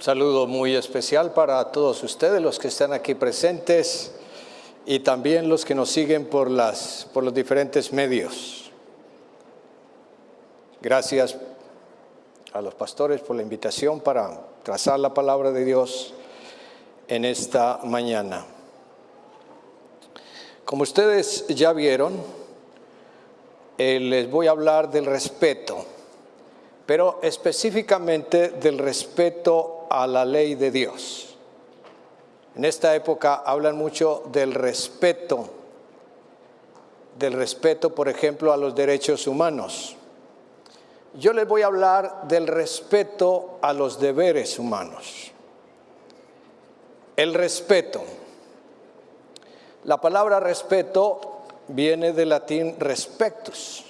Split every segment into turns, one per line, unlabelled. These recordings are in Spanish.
saludo muy especial para todos ustedes, los que están aquí presentes y también los que nos siguen por, las, por los diferentes medios. Gracias a los pastores por la invitación para trazar la palabra de Dios en esta mañana. Como ustedes ya vieron, eh, les voy a hablar del respeto, pero específicamente del respeto a la ley de Dios. En esta época hablan mucho del respeto, del respeto, por ejemplo, a los derechos humanos. Yo les voy a hablar del respeto a los deberes humanos. El respeto. La palabra respeto viene del latín respectus,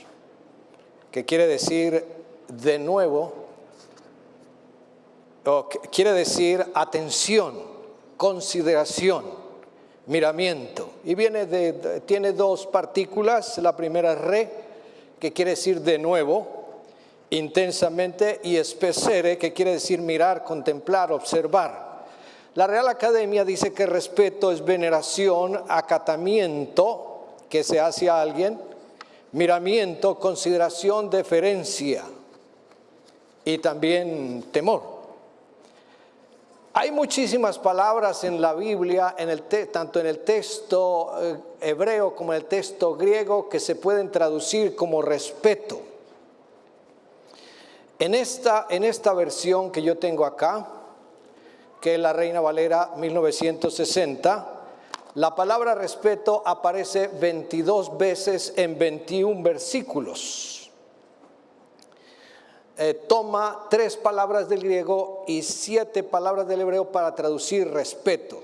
que quiere decir de nuevo quiere decir atención, consideración, miramiento. Y viene de, tiene dos partículas, la primera es re, que quiere decir de nuevo, intensamente, y especere, que quiere decir mirar, contemplar, observar. La Real Academia dice que respeto es veneración, acatamiento que se hace a alguien, miramiento, consideración, deferencia y también temor. Hay muchísimas palabras en la Biblia, en el tanto en el texto eh, hebreo como en el texto griego, que se pueden traducir como respeto. En esta, en esta versión que yo tengo acá, que es la Reina Valera 1960, la palabra respeto aparece 22 veces en 21 versículos. Eh, toma tres palabras del griego y siete palabras del hebreo para traducir respeto.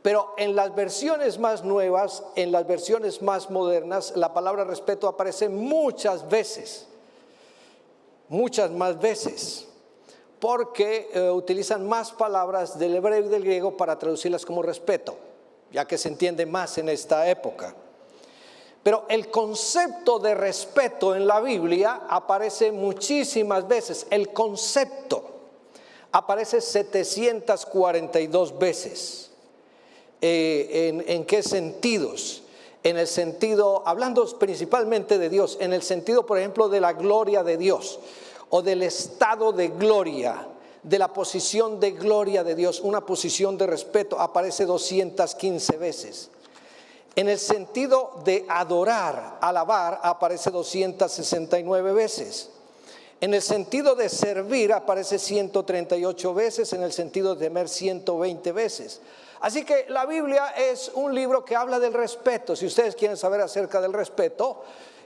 Pero en las versiones más nuevas, en las versiones más modernas, la palabra respeto aparece muchas veces, muchas más veces, porque eh, utilizan más palabras del hebreo y del griego para traducirlas como respeto, ya que se entiende más en esta época. Pero el concepto de respeto en la Biblia aparece muchísimas veces. El concepto aparece 742 veces. Eh, ¿En qué sentidos? En el sentido, hablando principalmente de Dios, en el sentido, por ejemplo, de la gloria de Dios o del estado de gloria, de la posición de gloria de Dios, una posición de respeto, aparece 215 veces. En el sentido de adorar, alabar, aparece 269 veces. En el sentido de servir aparece 138 veces, en el sentido de temer 120 veces. Así que la Biblia es un libro que habla del respeto. Si ustedes quieren saber acerca del respeto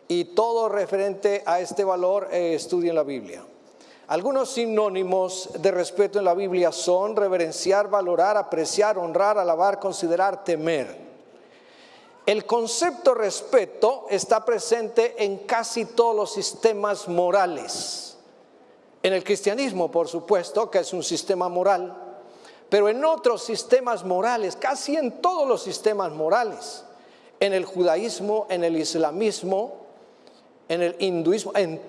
y todo referente a este valor, eh, estudien la Biblia. Algunos sinónimos de respeto en la Biblia son reverenciar, valorar, apreciar, honrar, alabar, considerar, temer. El concepto respeto está presente en casi todos los sistemas morales. En el cristianismo, por supuesto, que es un sistema moral, pero en otros sistemas morales, casi en todos los sistemas morales, en el judaísmo, en el islamismo, en el hinduismo, en,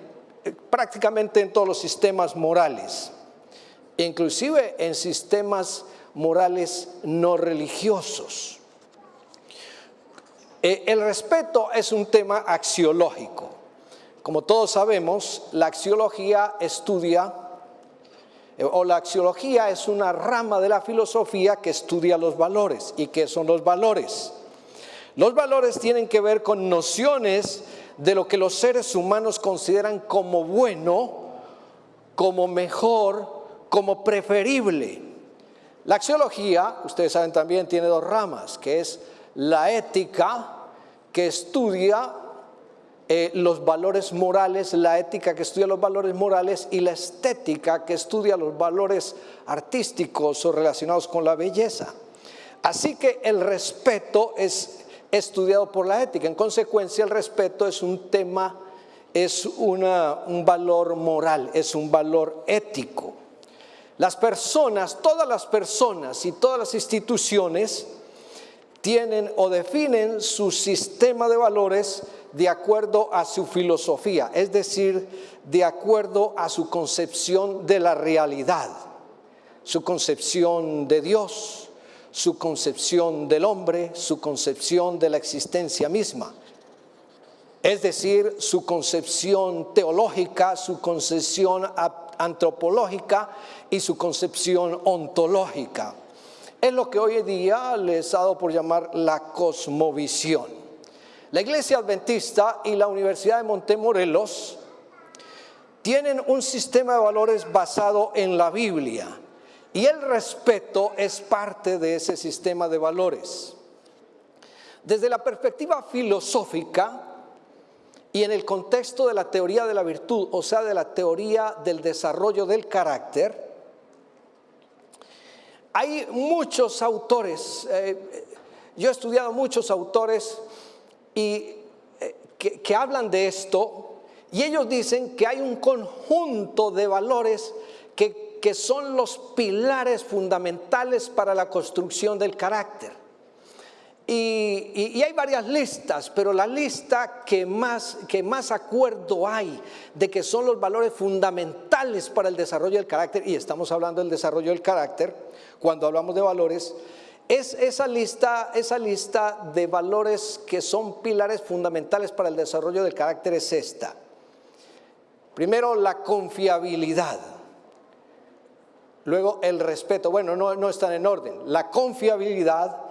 prácticamente en todos los sistemas morales, inclusive en sistemas morales no religiosos. Eh, el respeto es un tema axiológico. Como todos sabemos, la axiología estudia, eh, o la axiología es una rama de la filosofía que estudia los valores. ¿Y qué son los valores? Los valores tienen que ver con nociones de lo que los seres humanos consideran como bueno, como mejor, como preferible. La axiología, ustedes saben también, tiene dos ramas, que es la ética que estudia eh, los valores morales, la ética que estudia los valores morales y la estética que estudia los valores artísticos o relacionados con la belleza. Así que el respeto es estudiado por la ética. En consecuencia, el respeto es un tema, es un valor moral, es un valor ético. Las personas, todas las personas y todas las instituciones tienen o definen su sistema de valores de acuerdo a su filosofía, es decir, de acuerdo a su concepción de la realidad. su concepción de Dios, su concepción del hombre, su concepción de la existencia misma. Es decir, su concepción teológica, su concepción antropológica y su concepción ontológica. Es lo que hoy en día les ha dado por llamar la cosmovisión. La Iglesia Adventista y la Universidad de Montemorelos tienen un sistema de valores basado en la Biblia y el respeto es parte de ese sistema de valores. Desde la perspectiva filosófica y en el contexto de la teoría de la virtud, o sea, de la teoría del desarrollo del carácter, hay muchos autores, eh, yo he estudiado muchos autores y, eh, que hablan de esto y ellos dicen que hay un conjunto de valores que, son los pilares fundamentales para la construcción del carácter. Y, hay varias listas, pero la lista que más, que más acuerdo hay de que son los valores fundamentales para el desarrollo del carácter, y estamos hablando del desarrollo del carácter cuando hablamos de valores, es esa lista, esa lista de valores que son pilares fundamentales para el desarrollo del carácter es esta. Primero, la confiabilidad. Luego, el respeto. Bueno, no, no están en orden. La confiabilidad,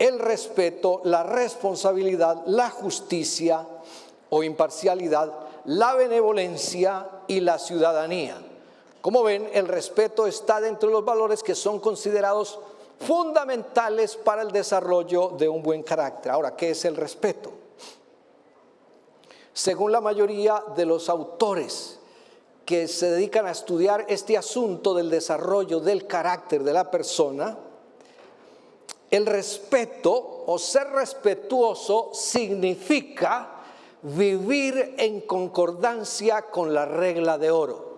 el respeto, la responsabilidad, la justicia o imparcialidad, la benevolencia y la ciudadanía. Como ven, el respeto está dentro de los valores que son considerados fundamentales para el desarrollo de un buen carácter. Ahora, ¿qué es el respeto? Según la mayoría de los autores que se dedican a estudiar este asunto del desarrollo del carácter de la persona, el respeto o ser respetuoso significa vivir en concordancia con la regla de oro.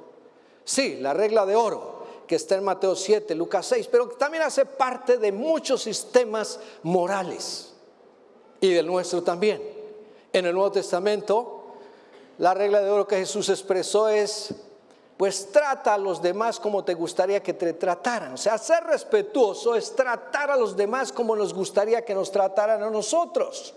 Sí, la regla de oro que está en Mateo 7, Lucas 6, pero también hace parte de muchos sistemas morales y del nuestro también. En el Nuevo Testamento, la regla de oro que Jesús expresó es, pues trata a los demás como te gustaría que te trataran. O sea, ser respetuoso es tratar a los demás como nos gustaría que nos trataran a nosotros.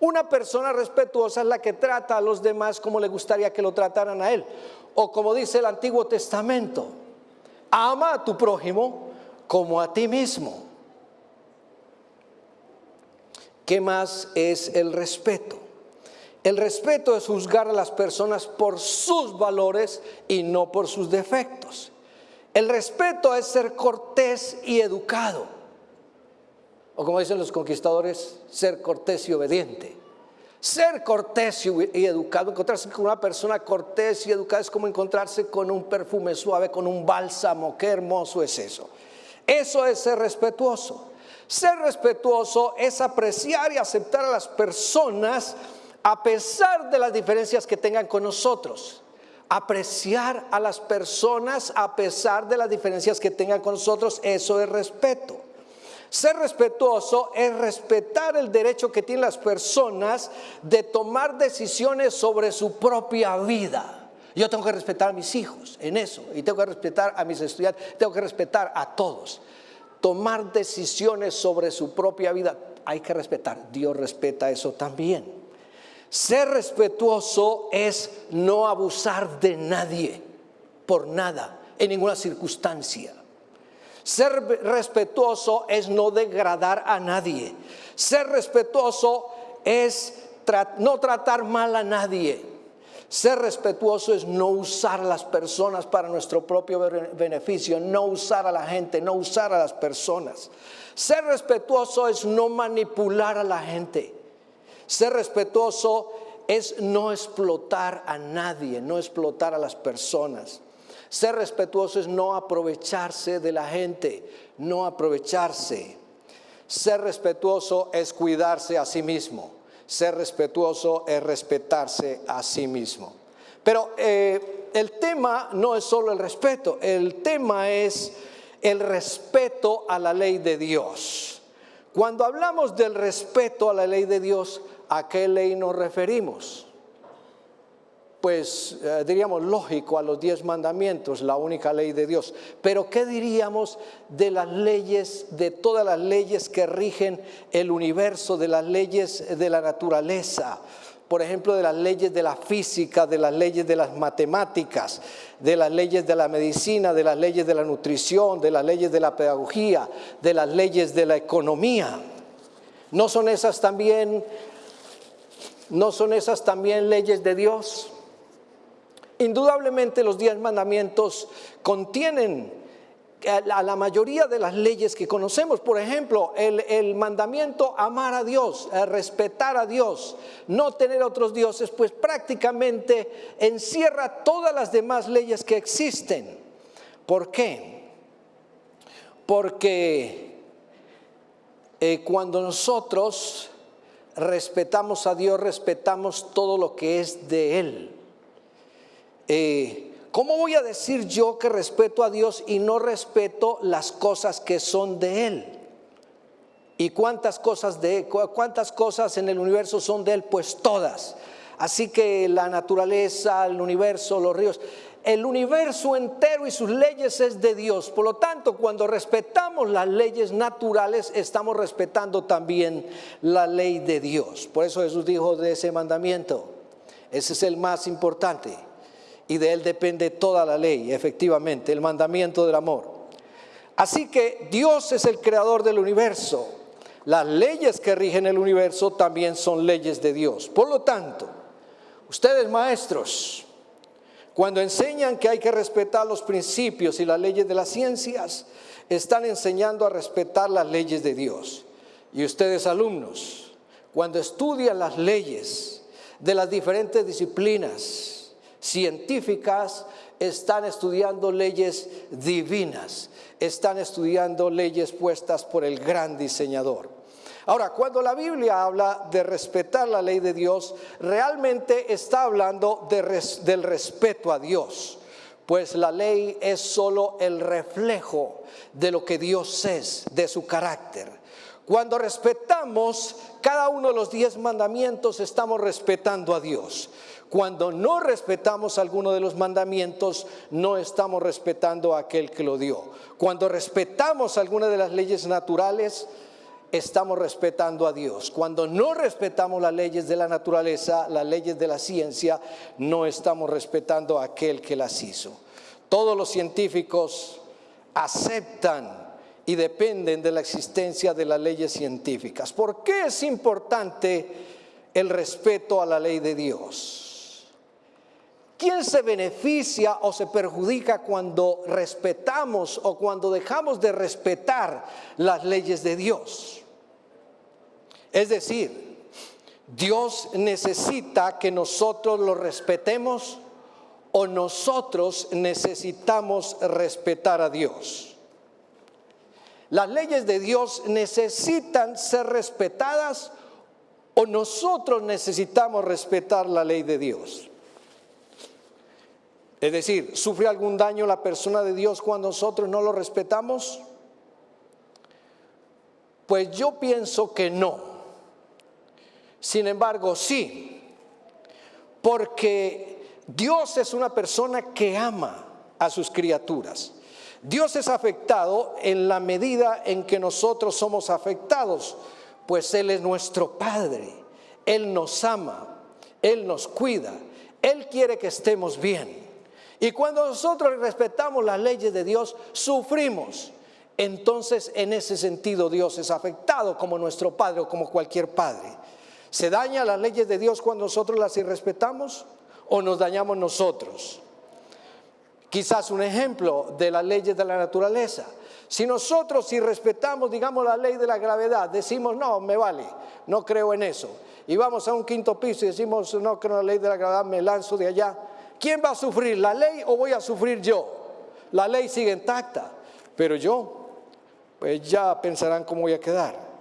Una persona respetuosa es la que trata a los demás como le gustaría que lo trataran a él. O como dice el Antiguo Testamento, ama a tu prójimo como a ti mismo. ¿Qué más es el respeto? El respeto es juzgar a las personas por sus valores y no por sus defectos. El respeto es ser cortés y educado. O como dicen los conquistadores, ser cortés y obediente. Ser cortés y educado, encontrarse con una persona cortés y educada es como encontrarse con un perfume suave, con un bálsamo. Qué hermoso es eso. Eso es ser respetuoso. Ser respetuoso es apreciar y aceptar a las personas a pesar de las diferencias que tengan con nosotros. Apreciar a las personas a pesar de las diferencias que tengan con nosotros, eso es respeto. Ser respetuoso es respetar el derecho que tienen las personas de tomar decisiones sobre su propia vida. Yo tengo que respetar a mis hijos en eso, y tengo que respetar a mis estudiantes, tengo que respetar a todos. Tomar decisiones sobre su propia vida, hay que respetar. Dios respeta eso también. Ser respetuoso es no abusar de nadie, por nada, en ninguna circunstancia. Ser respetuoso es no degradar a nadie. Ser respetuoso es no tratar mal a nadie. Ser respetuoso es no usar a las personas para nuestro propio beneficio, no usar a la gente, no usar a las personas. Ser respetuoso es no manipular a la gente. Ser respetuoso es no explotar a nadie, no explotar a las personas. Ser respetuoso es no aprovecharse de la gente, no aprovecharse. Ser respetuoso es cuidarse a sí mismo. Ser respetuoso es respetarse a sí mismo. Pero eh, el tema no es solo el respeto, el tema es el respeto a la ley de Dios. Cuando hablamos del respeto a la ley de Dios, ¿a qué ley nos referimos? pues eh, diríamos lógico a los diez mandamientos, la única ley de Dios. Pero ¿qué diríamos de las leyes, de todas las leyes que rigen el universo, de las leyes de la naturaleza? Por ejemplo, de las leyes de la física, de las leyes de las matemáticas, de las leyes de la medicina, de las leyes de la nutrición, de las leyes de la pedagogía, de las leyes de la economía. ¿No son esas también, no son esas también leyes de Dios? Indudablemente los diez mandamientos contienen a la mayoría de las leyes que conocemos. Por ejemplo, el, mandamiento amar a Dios, respetar a Dios, no tener otros dioses, pues prácticamente encierra todas las demás leyes que existen. ¿Por qué? Porque eh, cuando nosotros respetamos a Dios, respetamos todo lo que es de Él. Eh, ¿Cómo voy a decir yo que respeto a Dios y no respeto las cosas que son de Él? ¿Y cuántas cosas, de, cuántas cosas en el universo son de Él? Pues todas. Así que la naturaleza, el universo, los ríos, el universo entero y sus leyes es de Dios. Por lo tanto, cuando respetamos las leyes naturales, estamos respetando también la ley de Dios. Por eso Jesús dijo de ese mandamiento. Ese es el más importante y de él depende toda la ley, efectivamente, el mandamiento del amor. Así que Dios es el creador del universo. Las leyes que rigen el universo también son leyes de Dios. Por lo tanto, ustedes maestros, cuando enseñan que hay que respetar los principios y las leyes de las ciencias, están enseñando a respetar las leyes de Dios. Y ustedes alumnos, cuando estudian las leyes de las diferentes disciplinas, científicas están estudiando leyes divinas, están estudiando leyes puestas por el gran diseñador. Ahora, cuando la Biblia habla de respetar la ley de Dios, realmente está hablando del respeto a Dios, pues la ley es solo el reflejo de lo que Dios es, de su carácter. Cuando respetamos cada uno de los diez mandamientos, estamos respetando a Dios. Cuando no respetamos alguno de los mandamientos, no estamos respetando a aquel que lo dio. Cuando respetamos alguna de las leyes naturales, estamos respetando a Dios. Cuando no respetamos las leyes de la naturaleza, las leyes de la ciencia, no estamos respetando a aquel que las hizo. Todos los científicos aceptan y dependen de la existencia de las leyes científicas. ¿Por qué es importante el respeto a la ley de Dios? ¿Quién se beneficia o se perjudica cuando respetamos o cuando dejamos de respetar las leyes de Dios? Es decir, Dios necesita que nosotros lo respetemos o nosotros necesitamos respetar a Dios. Las leyes de Dios necesitan ser respetadas o nosotros necesitamos respetar la ley de Dios. Es decir, ¿sufre algún daño la persona de Dios cuando nosotros no lo respetamos? Pues yo pienso que no. Sin embargo, sí, porque Dios es una persona que ama a sus criaturas. Dios es afectado en la medida en que nosotros somos afectados, pues Él es nuestro Padre, Él nos ama, Él nos cuida, Él quiere que estemos bien. Y cuando nosotros respetamos las leyes de Dios, sufrimos. Entonces, en ese sentido, Dios es afectado como nuestro Padre o como cualquier Padre. ¿Se daña las leyes de Dios cuando nosotros las irrespetamos o nos dañamos nosotros? Quizás un ejemplo de las leyes de la naturaleza. Si nosotros irrespetamos, digamos, la ley de la gravedad, decimos, no, me vale, no creo en eso. Y vamos a un quinto piso y decimos, no creo en la ley de la gravedad, me lanzo de allá ¿Quién va a sufrir, la ley o voy a sufrir yo? La ley sigue intacta, pero yo, pues ya pensarán cómo voy a quedar.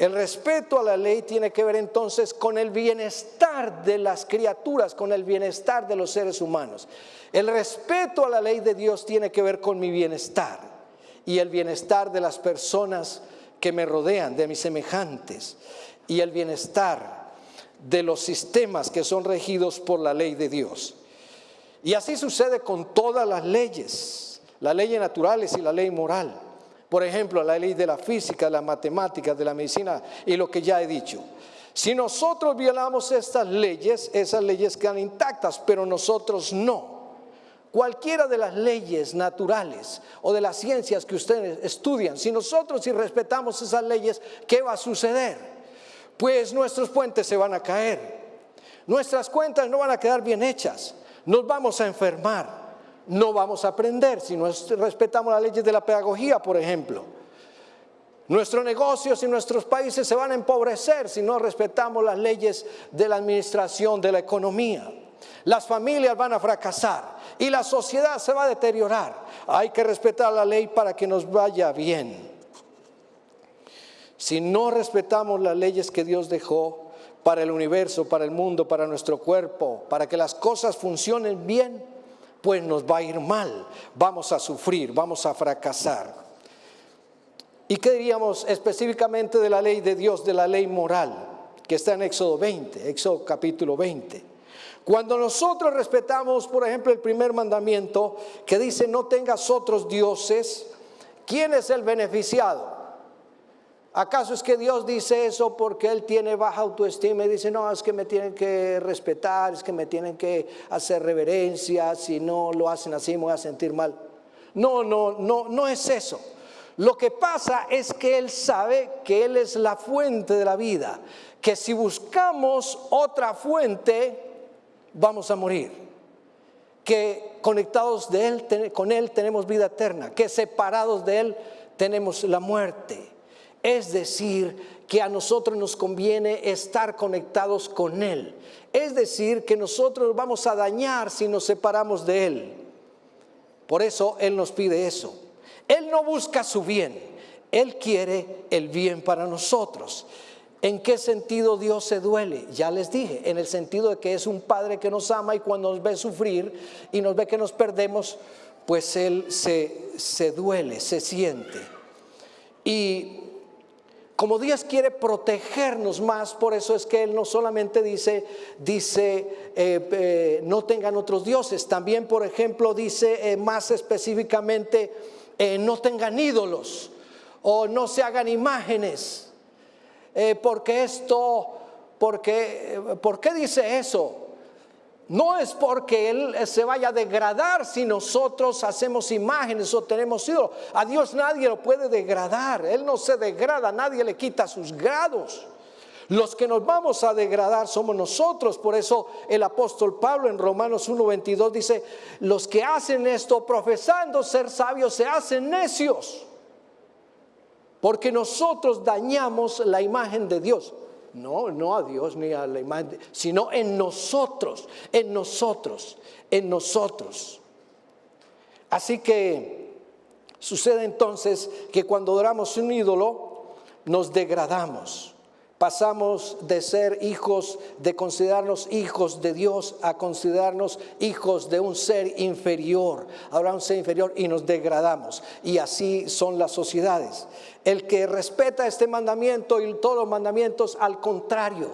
El respeto a la ley tiene que ver entonces con el bienestar de las criaturas, con el bienestar de los seres humanos. El respeto a la ley de Dios tiene que ver con mi bienestar y el bienestar de las personas que me rodean, de mis semejantes, y el bienestar de los sistemas que son regidos por la ley de Dios. Y así sucede con todas las leyes, las leyes naturales y la ley moral. Por ejemplo, la ley de la física, de la matemática, de la medicina y lo que ya he dicho. Si nosotros violamos estas leyes, esas leyes quedan intactas, pero nosotros no. Cualquiera de las leyes naturales o de las ciencias que ustedes estudian, si nosotros si respetamos esas leyes, ¿qué va a suceder? Pues nuestros puentes se van a caer, nuestras cuentas no van a quedar bien hechas, nos vamos a enfermar, no vamos a aprender si no respetamos las leyes de la pedagogía, por ejemplo. Nuestros negocios y nuestros países se van a empobrecer si no respetamos las leyes de la administración de la economía. Las familias van a fracasar y la sociedad se va a deteriorar. Hay que respetar la ley para que nos vaya bien. Si no respetamos las leyes que Dios dejó para el universo, para el mundo, para nuestro cuerpo, para que las cosas funcionen bien, pues nos va a ir mal, vamos a sufrir, vamos a fracasar. ¿Y qué diríamos específicamente de la ley de Dios, de la ley moral, que está en Éxodo 20, Éxodo capítulo 20? Cuando nosotros respetamos, por ejemplo, el primer mandamiento que dice no tengas otros dioses, ¿quién es el beneficiado? ¿Acaso es que Dios dice eso porque Él tiene baja autoestima y dice, no, es que me tienen que respetar, es que me tienen que hacer reverencia, si no lo hacen así me voy a sentir mal? No, no, no, no es eso. Lo que pasa es que Él sabe que Él es la fuente de la vida, que si buscamos otra fuente, vamos a morir, que conectados de Él, con Él tenemos vida eterna, que separados de Él tenemos la muerte. Es decir, que a nosotros nos conviene estar conectados con Él. Es decir, que nosotros vamos a dañar si nos separamos de Él. Por eso Él nos pide eso. Él no busca su bien, Él quiere el bien para nosotros. ¿En qué sentido Dios se duele? Ya les dije, en el sentido de que es un Padre que nos ama y cuando nos ve sufrir y nos ve que nos perdemos, pues Él se, se duele, se siente. Y como Dios quiere protegernos más, por eso es que Él no solamente dice, dice, eh, eh, no tengan otros dioses, también, por ejemplo, dice eh, más específicamente, no tengan ídolos o no se hagan imágenes, porque esto, porque, ¿por qué dice eso? No es porque Él se vaya a degradar si nosotros hacemos imágenes o tenemos ídolos. A Dios nadie lo puede degradar. Él no se degrada, nadie le quita sus grados. Los que nos vamos a degradar somos nosotros. Por eso el apóstol Pablo en Romanos 1.22 dice, los que hacen esto profesando ser sabios se hacen necios. Porque nosotros dañamos la imagen de Dios. No, no a Dios ni a la imagen, sino en nosotros, en nosotros, en nosotros. Así que sucede entonces que cuando adoramos un ídolo, nos degradamos. Pasamos de ser hijos, de considerarnos hijos de Dios a considerarnos hijos de un ser inferior. Ahora un ser inferior y nos degradamos. Y así son las sociedades. El que respeta este mandamiento y todos los mandamientos, al contrario,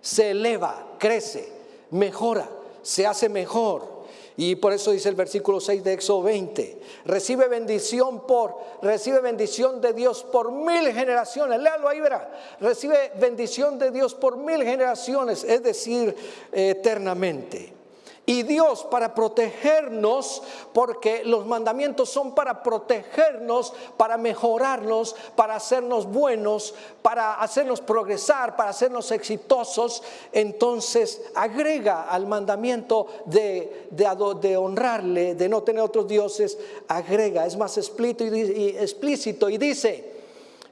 se eleva, crece, mejora, se hace mejor. Y por eso dice el versículo 6 de Éxodo 20, recibe bendición por, recibe bendición de Dios por mil generaciones. Léalo ahí, verá. Recibe bendición de Dios por mil generaciones, es decir, eternamente. Y Dios para protegernos, porque los mandamientos son para protegernos, para mejorarnos, para hacernos buenos, para hacernos progresar, para hacernos exitosos, entonces agrega al mandamiento de, de, honrarle, de no tener otros dioses, agrega, es más explícito y, explícito y dice,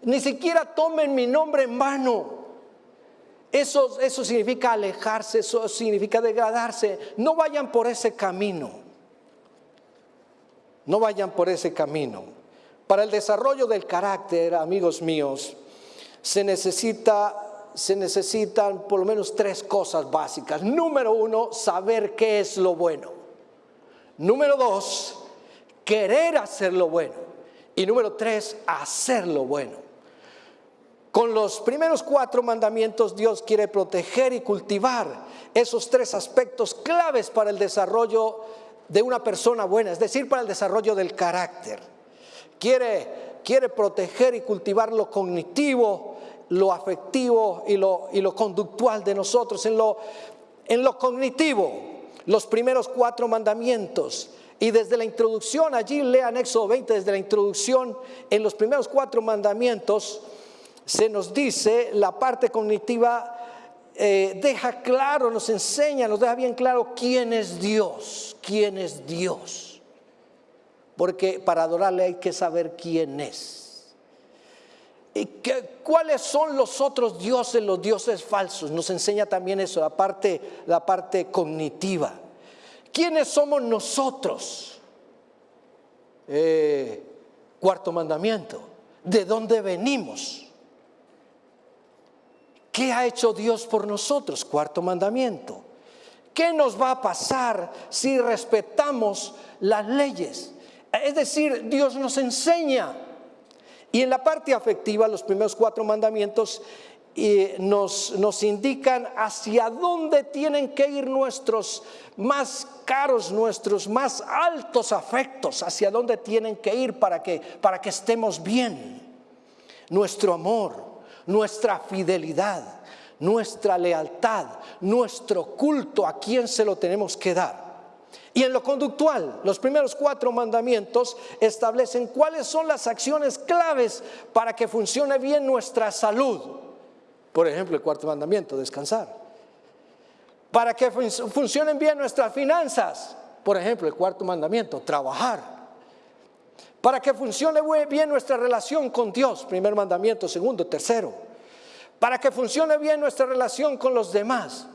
ni siquiera tomen mi nombre en vano eso, eso significa alejarse, eso significa degradarse. No vayan por ese camino. No vayan por ese camino. Para el desarrollo del carácter, amigos míos, se necesita se necesitan por lo menos tres cosas básicas. Número uno, saber qué es lo bueno. Número dos, querer hacer lo bueno. Y número tres, hacer lo bueno. Con los primeros cuatro mandamientos Dios quiere proteger y cultivar esos tres aspectos claves para el desarrollo de una persona buena, es decir, para el desarrollo del carácter. Quiere, quiere proteger y cultivar lo cognitivo, lo afectivo y lo, conductual de nosotros. En lo, en lo cognitivo, los primeros cuatro mandamientos. Y desde la introducción, allí lean Éxodo 20, desde la introducción, en los primeros cuatro mandamientos, se nos dice la parte cognitiva eh, deja claro, nos enseña, nos deja bien claro quién es Dios, quién es Dios. Porque para adorarle hay que saber quién es. ¿Y cuáles son los otros dioses, los dioses falsos? Nos enseña también eso, la parte, la parte cognitiva. ¿Quiénes somos nosotros? Eh, cuarto mandamiento. ¿De dónde venimos? ¿Qué ha hecho Dios por nosotros? Cuarto mandamiento. ¿Qué nos va a pasar si respetamos las leyes? Es decir, Dios nos enseña. Y en la parte afectiva, los primeros cuatro mandamientos eh, nos, nos indican hacia dónde tienen que ir nuestros más caros, nuestros más altos afectos, hacia dónde tienen que ir para que, para que estemos bien. Nuestro amor, nuestra fidelidad, nuestra lealtad, nuestro culto, a quién se lo tenemos que dar. Y en lo conductual, los primeros cuatro mandamientos establecen cuáles son las acciones claves para que funcione bien nuestra salud. Por ejemplo, el cuarto mandamiento, descansar. Para que funcionen bien nuestras finanzas. Por ejemplo, el cuarto mandamiento, trabajar para que funcione bien nuestra relación con Dios, primer mandamiento, segundo, tercero, para que funcione bien nuestra relación con los demás,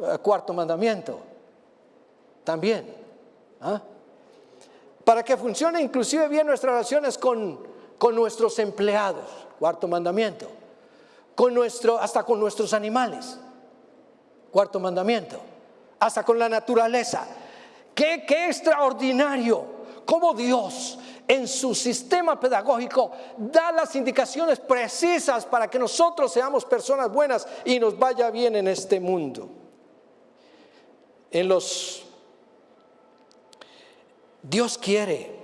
eh, cuarto mandamiento, también, ¿ah? para que funcione inclusive bien nuestras relaciones con, con nuestros empleados, cuarto mandamiento, con nuestro, hasta con nuestros animales, cuarto mandamiento, hasta con la naturaleza. Qué, qué extraordinario cómo Dios en su sistema pedagógico da las indicaciones precisas para que nosotros seamos personas buenas y nos vaya bien en este mundo. En los Dios quiere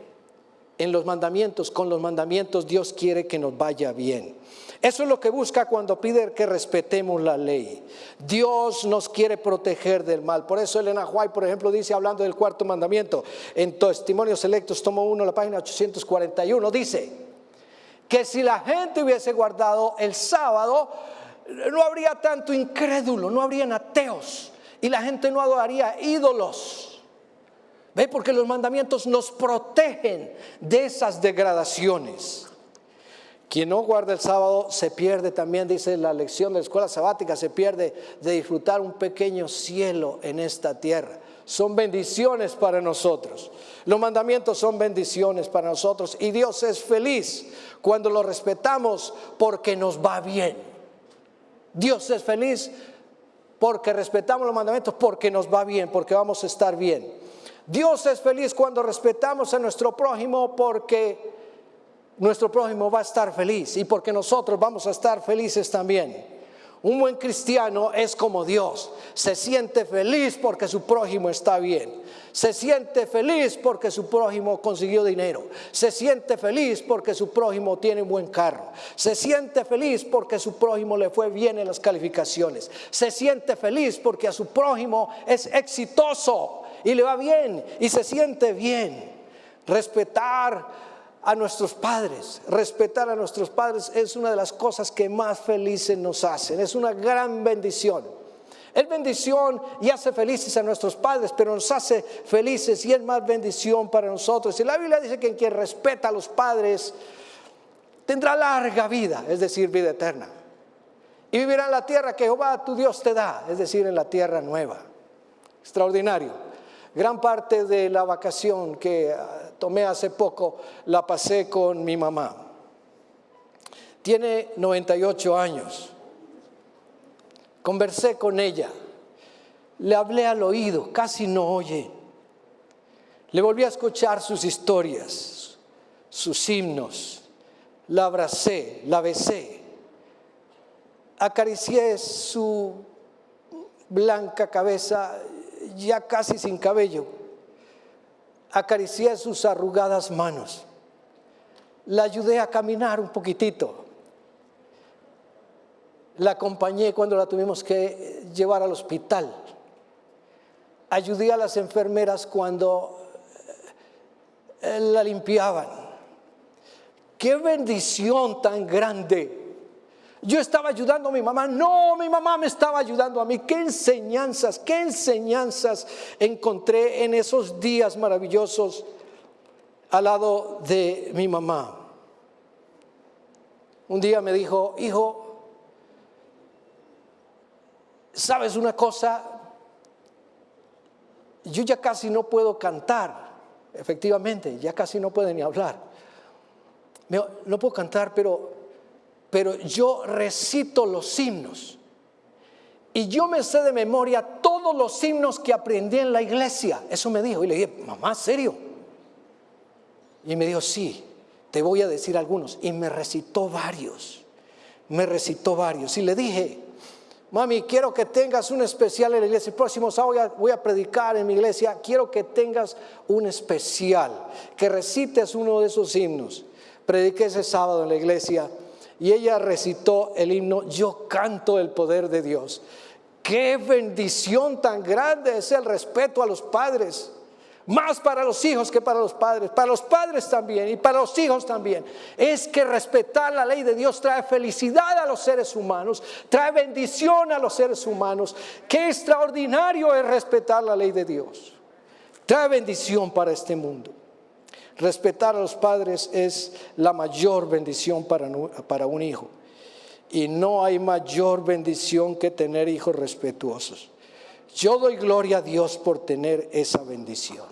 en los mandamientos, con los mandamientos Dios quiere que nos vaya bien. Eso es lo que busca cuando pide que respetemos la ley. Dios nos quiere proteger del mal. Por eso Elena White, por ejemplo, dice, hablando del cuarto mandamiento, en Testimonios Selectos, tomo uno, la página 841, dice que si la gente hubiese guardado el sábado, no habría tanto incrédulo, no habrían ateos y la gente no adoraría ídolos. ¿Ve? Porque los mandamientos nos protegen de esas degradaciones. Quien no guarda el sábado se pierde también, dice la lección de la escuela sabática, se pierde de disfrutar un pequeño cielo en esta tierra. Son bendiciones para nosotros. Los mandamientos son bendiciones para nosotros y Dios es feliz cuando lo respetamos porque nos va bien. Dios es feliz porque respetamos los mandamientos porque nos va bien, porque vamos a estar bien. Dios es feliz cuando respetamos a nuestro prójimo porque nuestro prójimo va a estar feliz y porque nosotros vamos a estar felices también. Un buen cristiano es como Dios. Se siente feliz porque su prójimo está bien. Se siente feliz porque su prójimo consiguió dinero. Se siente feliz porque su prójimo tiene un buen carro. Se siente feliz porque su prójimo le fue bien en las calificaciones. Se siente feliz porque a su prójimo es exitoso y le va bien y se siente bien. Respetar a nuestros padres, respetar a nuestros padres es una de las cosas que más felices nos hacen, es una gran bendición. Es bendición y hace felices a nuestros padres, pero nos hace felices y es más bendición para nosotros. Y la Biblia dice que quien respeta a los padres tendrá larga vida, es decir, vida eterna. Y vivirá en la tierra que Jehová tu Dios te da, es decir, en la tierra nueva. Extraordinario. Gran parte de la vacación que tomé hace poco, la pasé con mi mamá. Tiene 98 años. Conversé con ella. Le hablé al oído, casi no oye. Le volví a escuchar sus historias, sus himnos. la abracé, la besé, acaricié su blanca cabeza ya casi sin cabello, acaricié sus arrugadas manos, la ayudé a caminar un poquitito, la acompañé cuando la tuvimos que llevar al hospital, ayudé a las enfermeras cuando eh, la limpiaban. Qué bendición tan grande. Yo estaba ayudando a mi mamá. No, mi mamá me estaba ayudando a mí. Qué enseñanzas, qué enseñanzas encontré en esos días maravillosos al lado de mi mamá. Un día me dijo, hijo, ¿sabes una cosa? Yo ya casi no puedo cantar. Efectivamente, ya casi no puedo ni hablar no puedo cantar, pero, pero yo recito los himnos. Y yo me sé de memoria todos los himnos que aprendí en la iglesia. Eso me dijo. Y le dije, mamá, ¿serio? Y me dijo, sí, te voy a decir algunos. Y me recitó varios. Me recitó varios. Y le dije, mami, quiero que tengas un especial en la iglesia. El próximo sábado voy a predicar en mi iglesia. Quiero que tengas un especial, que recites uno de esos himnos prediqué ese sábado en la iglesia y ella recitó el himno Yo canto el poder de Dios. Qué bendición tan grande es el respeto a los padres. Más para los hijos que para los padres, para los padres también y para los hijos también. Es que respetar la ley de Dios trae felicidad a los seres humanos, trae bendición a los seres humanos. Qué extraordinario es respetar la ley de Dios. Trae bendición para este mundo. Respetar a los padres es la mayor bendición para, un hijo. Y no hay mayor bendición que tener hijos respetuosos. Yo doy gloria a Dios por tener esa bendición.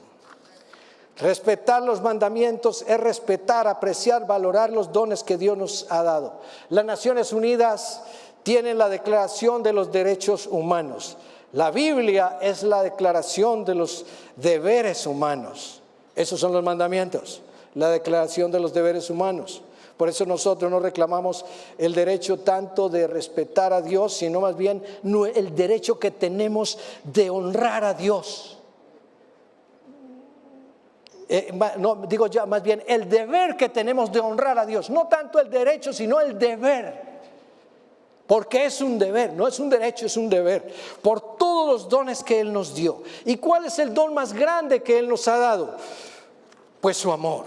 Respetar los mandamientos es respetar, apreciar, valorar los dones que Dios nos ha dado. Las Naciones Unidas tienen la Declaración de los Derechos Humanos. La Biblia es la declaración de los deberes humanos. Esos son los mandamientos, la declaración de los deberes humanos. Por eso nosotros no reclamamos el derecho tanto de respetar a Dios, sino más bien el derecho que tenemos de honrar a Dios. Eh, no, digo ya más bien el deber que tenemos de honrar a Dios, no tanto el derecho, sino el deber. Porque es un deber, no es un derecho, es un deber. Por todos los dones que Él nos dio. ¿Y cuál es el don más grande que Él nos ha dado? Pues su amor.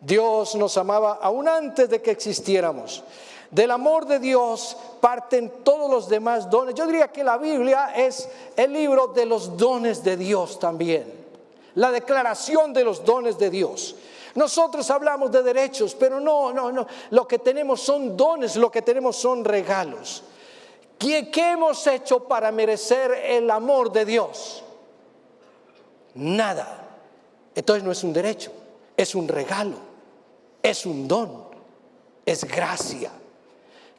Dios nos amaba aún antes de que existiéramos. Del amor de Dios parten todos los demás dones. Yo diría que la Biblia es el libro de los dones de Dios también. La declaración de los dones de Dios. Nosotros hablamos de derechos, pero no, no, no. Lo que tenemos son dones, lo que tenemos son regalos. ¿Qué, qué hemos hecho para merecer el amor de Dios? Nada. Entonces no es un derecho, es un regalo, es un don, es gracia.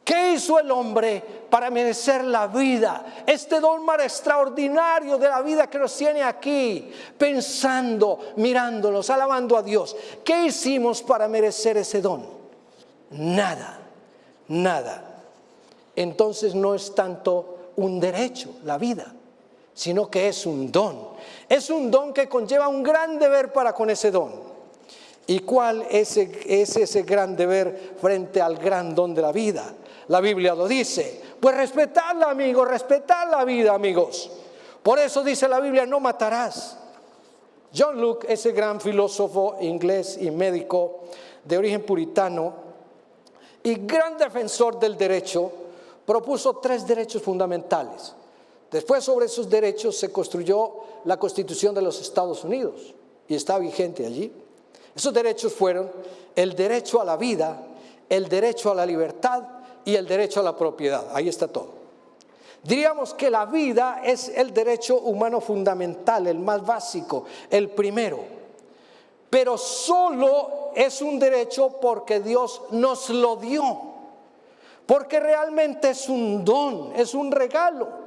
¿Qué hizo el hombre para merecer la vida? Este don más extraordinario de la vida que nos tiene aquí, pensando, mirándonos, alabando a Dios. ¿Qué hicimos para merecer ese don? Nada, nada. Entonces no es tanto un derecho, la vida, sino que es un don. Es un don que conlleva un gran deber para con ese don. ¿Y cuál es, ese gran deber frente al gran don de la vida? La Biblia lo dice. Pues respetadla, amigos, respetad la vida, amigos. Por eso dice la Biblia, no matarás. John Luke, ese gran filósofo inglés y médico de origen puritano y gran defensor del derecho, propuso tres derechos fundamentales. Después sobre esos derechos se construyó la Constitución de los Estados Unidos y está vigente allí. Esos derechos fueron el derecho a la vida, el derecho a la libertad y el derecho a la propiedad. Ahí está todo. Diríamos que la vida es el derecho humano fundamental, el más básico, el primero. Pero solo es un derecho porque Dios nos lo dio. Porque realmente es un don, es un regalo.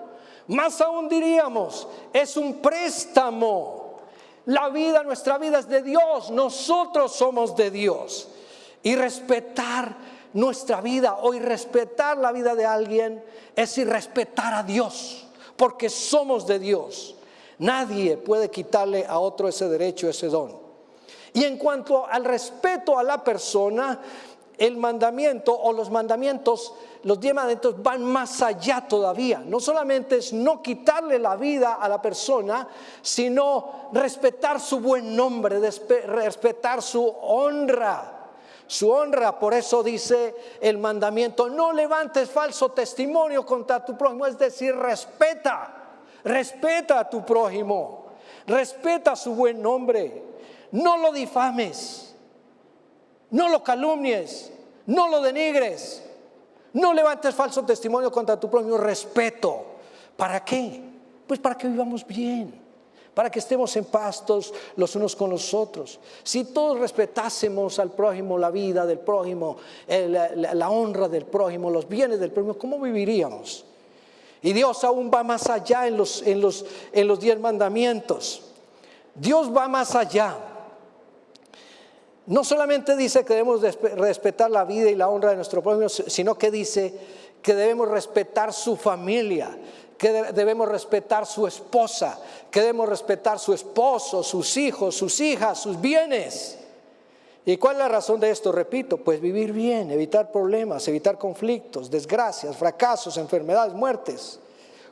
Más aún diríamos, es un préstamo. La vida, nuestra vida es de Dios, nosotros somos de Dios. Y respetar nuestra vida o irrespetar la vida de alguien es irrespetar a Dios, porque somos de Dios. Nadie puede quitarle a otro ese derecho, ese don. Y en cuanto al respeto a la persona, el mandamiento o los mandamientos, los diez mandamientos van más allá todavía. No solamente es no quitarle la vida a la persona, sino respetar su buen nombre, respetar su honra. Su honra, por eso dice el mandamiento, no levantes falso testimonio contra tu prójimo, es decir, respeta, respeta a tu prójimo, respeta su buen nombre, no lo difames. No lo calumnies, no lo denigres, no levantes falso testimonio contra tu propio respeto. ¿Para qué? Pues para que vivamos bien, para que estemos en pastos los unos con los otros. Si todos respetásemos al prójimo, la vida del prójimo, la, honra del prójimo, los bienes del prójimo, ¿cómo viviríamos? Y Dios aún va más allá en los, en los, en los diez mandamientos. Dios va más allá no solamente dice que debemos respetar la vida y la honra de nuestro prójimo, sino que dice que debemos respetar su familia, que debemos respetar su esposa, que debemos respetar su esposo, sus hijos, sus hijas, sus bienes. ¿Y cuál es la razón de esto? Repito, pues vivir bien, evitar problemas, evitar conflictos, desgracias, fracasos, enfermedades, muertes.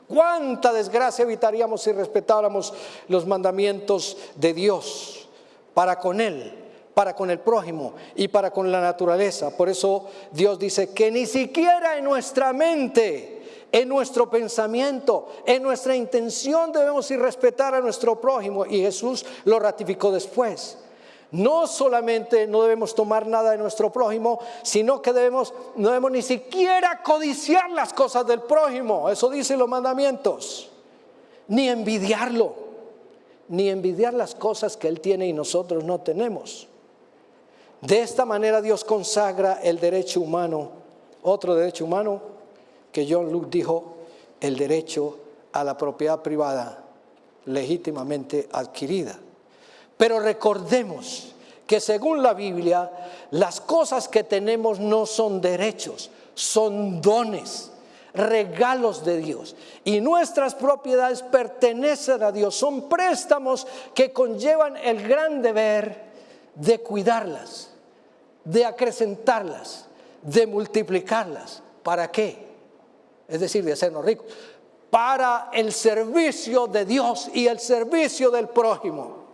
¿Cuánta desgracia evitaríamos si respetáramos los mandamientos de Dios para con Él? Para con el prójimo y para con la naturaleza. Por eso Dios dice que ni siquiera en nuestra mente, en nuestro pensamiento, en nuestra intención debemos ir respetar a nuestro prójimo. Y Jesús lo ratificó después. No solamente no debemos tomar nada de nuestro prójimo, sino que debemos, no debemos ni siquiera codiciar las cosas del prójimo. Eso dicen los mandamientos. Ni envidiarlo, ni envidiar las cosas que él tiene y nosotros no tenemos. De esta manera Dios consagra el derecho humano, otro derecho humano que John Luke dijo, el derecho a la propiedad privada legítimamente adquirida. Pero recordemos que según la Biblia, las cosas que tenemos no son derechos, son dones, regalos de Dios. Y nuestras propiedades pertenecen a Dios, son préstamos que conllevan el gran deber de cuidarlas, de acrecentarlas, de multiplicarlas. ¿Para qué? Es decir, de hacernos ricos. Para el servicio de Dios y el servicio del prójimo.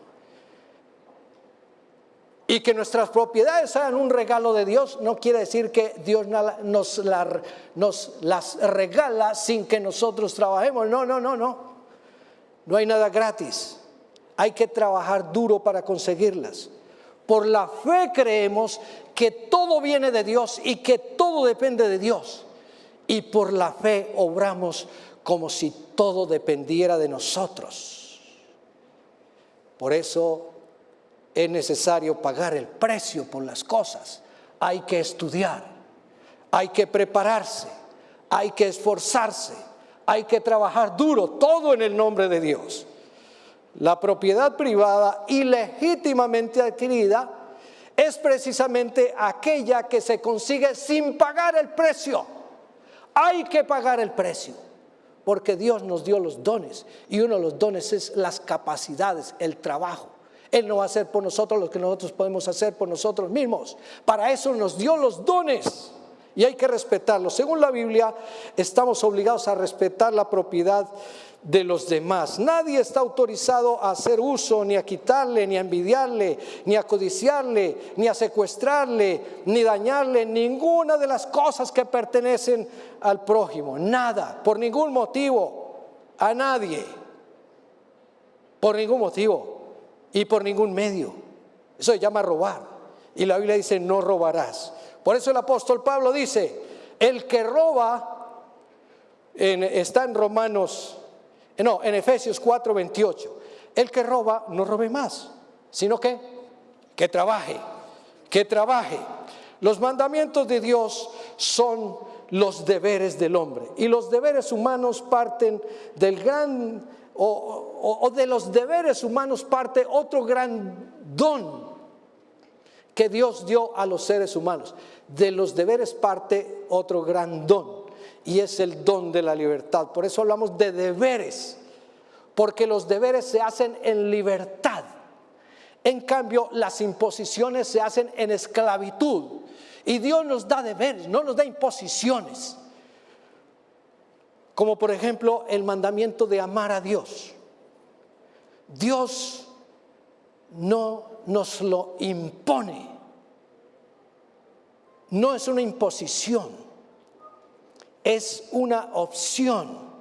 Y que nuestras propiedades sean un regalo de Dios no quiere decir que Dios nos, las regala sin que nosotros trabajemos. No, no, no, no. No hay nada gratis. Hay que trabajar duro para conseguirlas. Por la fe creemos que todo viene de Dios y que todo depende de Dios. Y por la fe obramos como si todo dependiera de nosotros. Por eso es necesario pagar el precio por las cosas. Hay que estudiar, hay que prepararse, hay que esforzarse, hay que trabajar duro, todo en el nombre de Dios. La propiedad privada ilegítimamente adquirida es precisamente aquella que se consigue sin pagar el precio. Hay que pagar el precio, porque Dios nos dio los dones y uno de los dones es las capacidades, el trabajo. Él no va a hacer por nosotros lo que nosotros podemos hacer por nosotros mismos. Para eso nos dio los dones y hay que respetarlos. Según la Biblia, estamos obligados a respetar la propiedad de los demás. Nadie está autorizado a hacer uso, ni a quitarle, ni a envidiarle, ni a codiciarle, ni a secuestrarle, ni dañarle ninguna de las cosas que pertenecen al prójimo. Nada, por ningún motivo, a nadie. Por ningún motivo y por ningún medio. Eso se llama robar. Y la Biblia dice, no robarás. Por eso el apóstol Pablo dice, el que roba, está en Romanos no, en Efesios 4, 28. El que roba, no robe más, sino que, que trabaje, que trabaje. Los mandamientos de Dios son los deberes del hombre. Y los deberes humanos parten del gran, o, o de los deberes humanos parte otro gran don que Dios dio a los seres humanos. De los deberes parte otro gran don y es el don de la libertad. Por eso hablamos de deberes, porque los deberes se hacen en libertad. En cambio, las imposiciones se hacen en esclavitud. Y Dios nos da deberes, no nos da imposiciones. Como por ejemplo el mandamiento de amar a Dios. Dios no nos lo impone. No es una imposición, es una opción.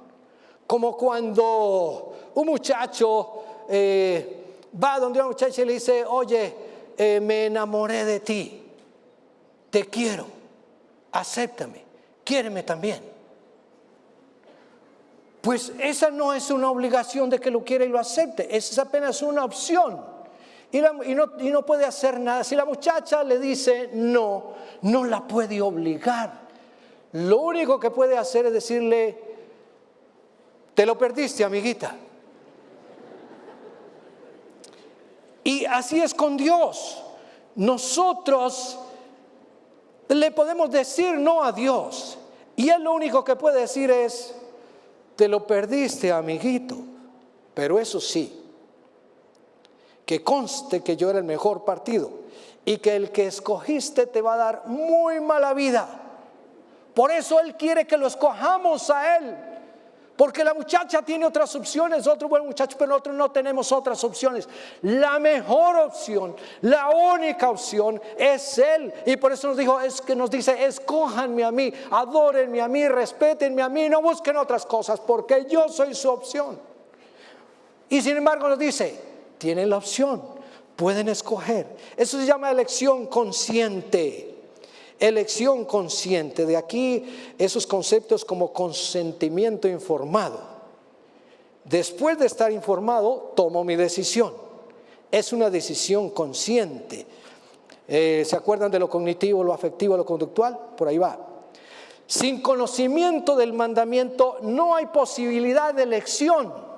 Como cuando un muchacho eh, va donde una muchacha y le dice, oye, eh, me enamoré de ti, te quiero, acéptame, quiéreme también. Pues esa no es una obligación de que lo quiera y lo acepte, es apenas una opción y, no, puede hacer nada. Si la muchacha le dice no, no la puede obligar. Lo único que puede hacer es decirle, te lo perdiste, amiguita. Y así es con Dios. Nosotros le podemos decir no a Dios. Y Él lo único que puede decir es, te lo perdiste, amiguito. Pero eso sí, que conste que yo era el mejor partido y que el que escogiste te va a dar muy mala vida. Por eso Él quiere que lo escojamos a Él. Porque la muchacha tiene otras opciones, otro buen muchacho, pero nosotros no tenemos otras opciones. La mejor opción, la única opción es Él. Y por eso nos dijo, es que nos dice, escójanme a mí, adórenme a mí, respétenme a mí, no busquen otras cosas, porque yo soy su opción. Y sin embargo nos dice, tienen la opción, pueden escoger. Eso se llama elección consciente. Elección consciente. De aquí esos conceptos como consentimiento informado. Después de estar informado, tomo mi decisión. Es una decisión consciente. Eh, ¿Se acuerdan de lo cognitivo, lo afectivo, lo conductual? Por ahí va. Sin conocimiento del mandamiento no hay posibilidad de elección.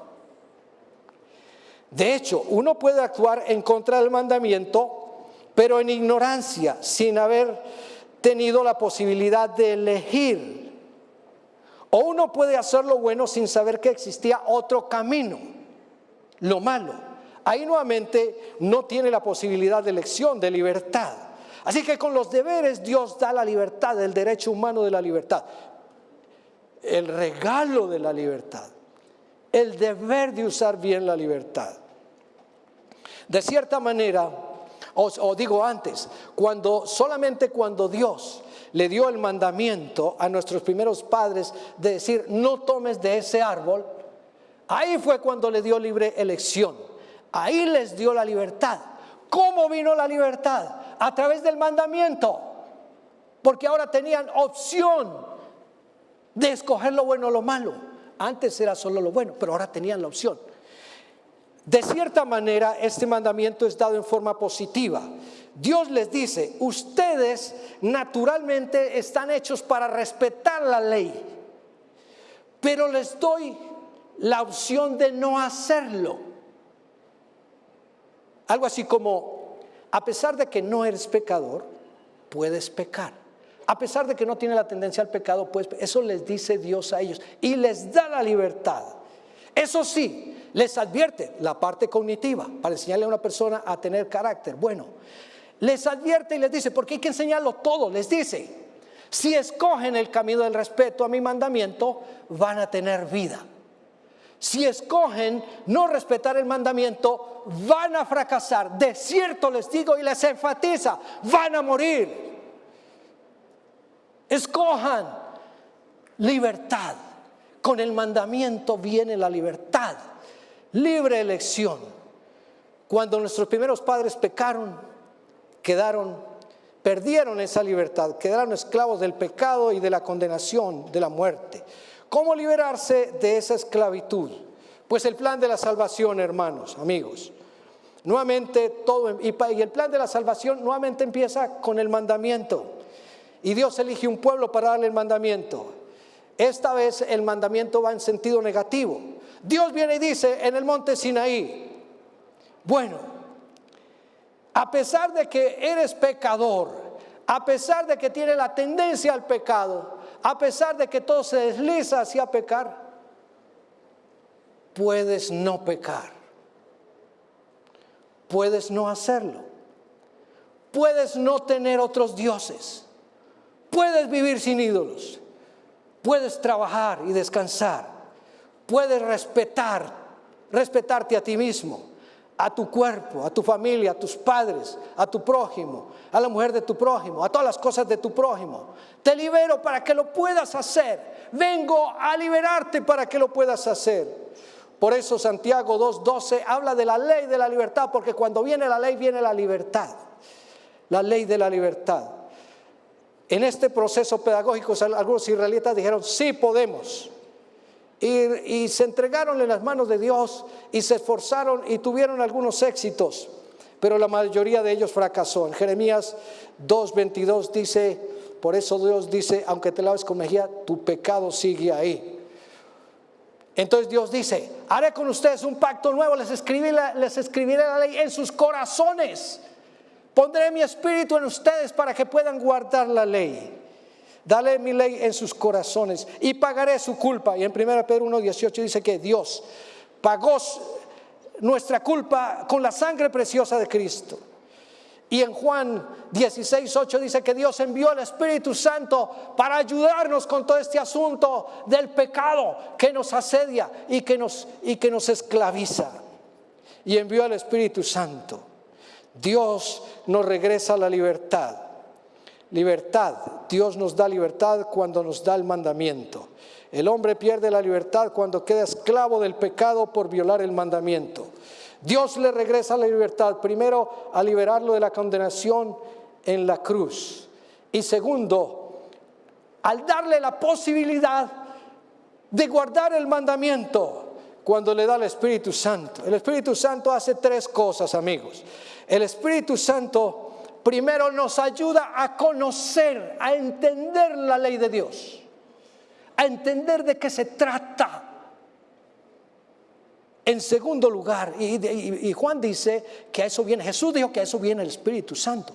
De hecho, uno puede actuar en contra del mandamiento, pero en ignorancia, sin haber tenido la posibilidad de elegir. O uno puede hacer lo bueno sin saber que existía otro camino, lo malo. Ahí nuevamente no tiene la posibilidad de elección, de libertad. Así que con los deberes Dios da la libertad, el derecho humano de la libertad, el regalo de la libertad, el deber de usar bien la libertad. De cierta manera, o, digo antes, cuando solamente cuando Dios le dio el mandamiento a nuestros primeros padres de decir no tomes de ese árbol, ahí fue cuando le dio libre elección. Ahí les dio la libertad. ¿Cómo vino la libertad? A través del mandamiento. Porque ahora tenían opción de escoger lo bueno o lo malo. Antes era solo lo bueno, pero ahora tenían la opción. De cierta manera, este mandamiento es dado en forma positiva. Dios les dice, ustedes naturalmente están hechos para respetar la ley, pero les doy la opción de no hacerlo. Algo así como, a pesar de que no eres pecador, puedes pecar. A pesar de que no tiene la tendencia al pecado, pues eso les dice Dios a ellos y les da la libertad. Eso sí, les advierte la parte cognitiva para enseñarle a una persona a tener carácter. Bueno, les advierte y les dice, porque hay que enseñarlo todo, les dice, si escogen el camino del respeto a mi mandamiento, van a tener vida. Si escogen no respetar el mandamiento, van a fracasar. De cierto les digo y les enfatiza, van a morir. Escojan libertad. Con el mandamiento viene la libertad libre elección. Cuando nuestros primeros padres pecaron, quedaron, perdieron esa libertad, quedaron esclavos del pecado y de la condenación, de la muerte. ¿Cómo liberarse de esa esclavitud? Pues el plan de la salvación, hermanos, amigos. Nuevamente todo, y el plan de la salvación nuevamente empieza con el mandamiento. Y Dios elige un pueblo para darle el mandamiento. Esta vez el mandamiento va en sentido negativo. Dios viene y dice en el monte Sinaí, bueno, a pesar de que eres pecador, a pesar de que tiene la tendencia al pecado, a pesar de que todo se desliza hacia pecar, puedes no pecar. Puedes no hacerlo. Puedes no tener otros dioses. Puedes vivir sin ídolos. Puedes trabajar y descansar. Puedes respetar, respetarte a ti mismo a tu cuerpo, a tu familia, a tus padres, a tu prójimo, a la mujer de tu prójimo, a todas las cosas de tu prójimo. Te libero para que lo puedas hacer. Vengo a liberarte para que lo puedas hacer. Por eso Santiago 2.12 habla de la ley de la libertad, porque cuando viene la ley viene la libertad. La ley de la libertad. En este proceso pedagógico algunos israelitas dijeron, sí podemos y, se entregaron en las manos de Dios y se esforzaron y tuvieron algunos éxitos, pero la mayoría de ellos fracasó. En Jeremías 2.22 dice, por eso Dios dice, aunque te laves con mejilla, tu pecado sigue ahí. Entonces Dios dice, haré con ustedes un pacto nuevo, les escribiré la ley en sus corazones. Pondré mi espíritu en ustedes para que puedan guardar la ley. Dale mi ley en sus corazones y pagaré su culpa. Y en 1 Pedro 1.18 dice que Dios pagó nuestra culpa con la sangre preciosa de Cristo. Y en Juan 16.8 dice que Dios envió al Espíritu Santo para ayudarnos con todo este asunto del pecado que nos asedia y que nos, y que nos esclaviza. Y envió al Espíritu Santo. Dios nos regresa a la libertad. Libertad. Dios nos da libertad cuando nos da el mandamiento. El hombre pierde la libertad cuando queda esclavo del pecado por violar el mandamiento. Dios le regresa la libertad, primero a liberarlo de la condenación en la cruz. Y segundo, al darle la posibilidad de guardar el mandamiento cuando le da el Espíritu Santo. El Espíritu Santo hace tres cosas, amigos. El Espíritu Santo primero nos ayuda a conocer, a entender la ley de Dios, a entender de qué se trata. En segundo lugar, y, Juan dice que a eso viene, Jesús dijo que a eso viene el Espíritu Santo.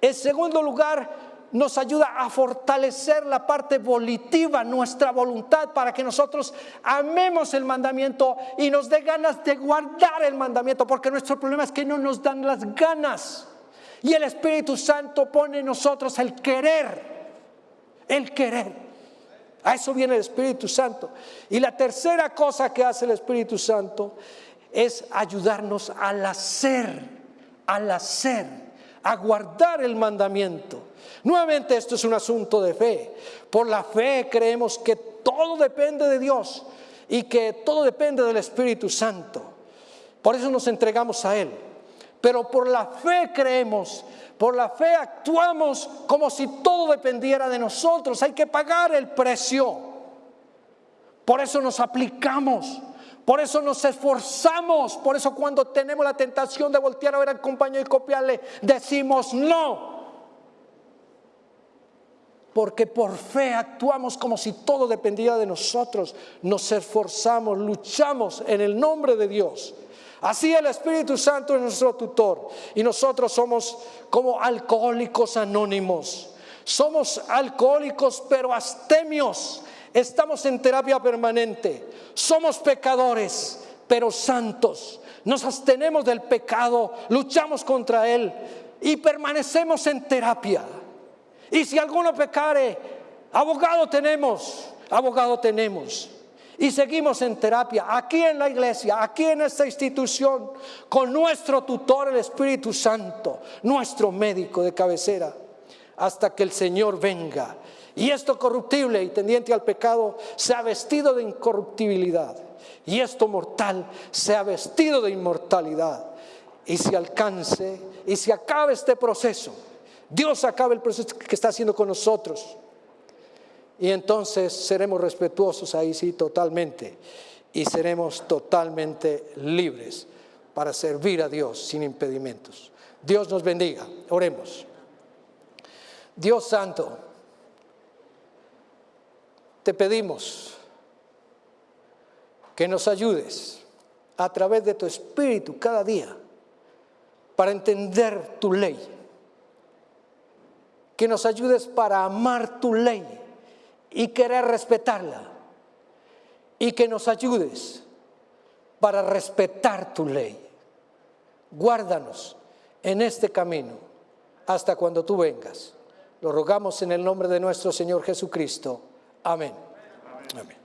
En segundo lugar, nos ayuda a fortalecer la parte volitiva, nuestra voluntad, para que nosotros amemos el mandamiento y nos dé ganas de guardar el mandamiento, porque nuestro problema es que no nos dan las ganas. Y el Espíritu Santo pone en nosotros el querer, el querer. A eso viene el Espíritu Santo. Y la tercera cosa que hace el Espíritu Santo es ayudarnos al hacer, al hacer, a guardar el mandamiento. Nuevamente esto es un asunto de fe. Por la fe creemos que todo depende de Dios y que todo depende del Espíritu Santo. Por eso nos entregamos a Él pero por la fe creemos, por la fe actuamos como si todo dependiera de nosotros. Hay que pagar el precio. Por eso nos aplicamos, por eso nos esforzamos, por eso cuando tenemos la tentación de voltear a ver al compañero y copiarle, decimos no. Porque por fe actuamos como si todo dependiera de nosotros. Nos esforzamos, luchamos en el nombre de Dios Así el Espíritu Santo es nuestro tutor y nosotros somos como alcohólicos anónimos. Somos alcohólicos pero astemios. Estamos en terapia permanente. Somos pecadores pero santos. Nos abstenemos del pecado, luchamos contra él y permanecemos en terapia. Y si alguno pecare, abogado tenemos, abogado tenemos. Y seguimos en terapia, aquí en la iglesia, aquí en esta institución, con nuestro tutor, el Espíritu Santo, nuestro médico de cabecera, hasta que el Señor venga. Y esto corruptible y tendiente al pecado se ha vestido de incorruptibilidad. Y esto mortal se ha vestido de inmortalidad. Y se alcance y se acabe este proceso. Dios acabe el proceso que está haciendo con nosotros. Y entonces seremos respetuosos ahí sí totalmente y seremos totalmente libres para servir a Dios sin impedimentos. Dios nos bendiga. Oremos. Dios Santo, te pedimos que nos ayudes a través de tu Espíritu cada día para entender tu ley. Que nos ayudes para amar tu ley y querer respetarla. Y que nos ayudes para respetar tu ley. Guárdanos en este camino hasta cuando tú vengas. Lo rogamos en el nombre de nuestro Señor Jesucristo. Amén. Amén.